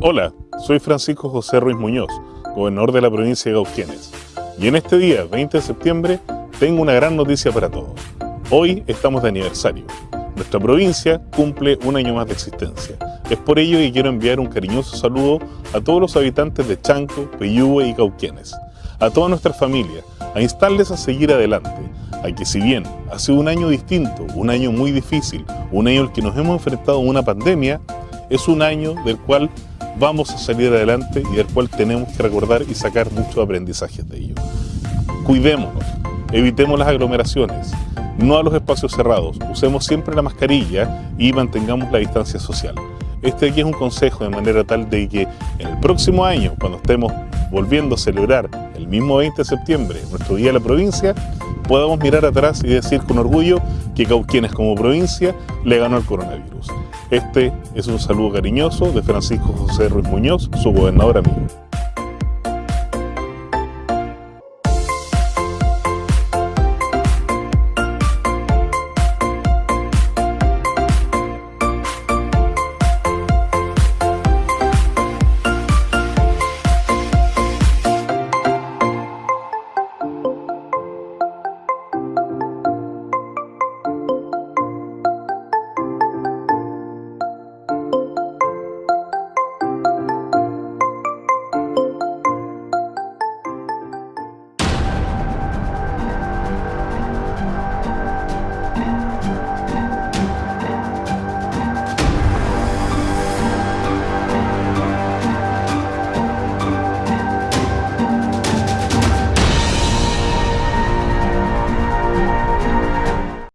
Hola, soy Francisco José Ruiz Muñoz, gobernador de la provincia de Cauquienes. Y en este día, 20 de septiembre, tengo una gran noticia para todos. Hoy estamos de aniversario. Nuestra provincia cumple un año más de existencia. Es por ello que quiero enviar un cariñoso saludo a todos los habitantes de Chanco, Peyúgue y Cauquienes, a toda nuestra familia, a instarles a seguir adelante, a que si bien ha sido un año distinto, un año muy difícil, un año en el que nos hemos enfrentado a una pandemia, es un año del cual vamos a salir adelante y del cual tenemos que recordar y sacar muchos aprendizajes de ello. Cuidémonos, evitemos las aglomeraciones, no a los espacios cerrados, usemos siempre la mascarilla y mantengamos la distancia social. Este aquí es un consejo de manera tal de que en el próximo año, cuando estemos volviendo a celebrar el mismo 20 de septiembre, nuestro Día de la Provincia, podamos mirar atrás y decir con orgullo que Cauquienes como provincia le ganó el coronavirus. Este es un saludo cariñoso de Francisco José Ruiz Muñoz, su gobernador amigo.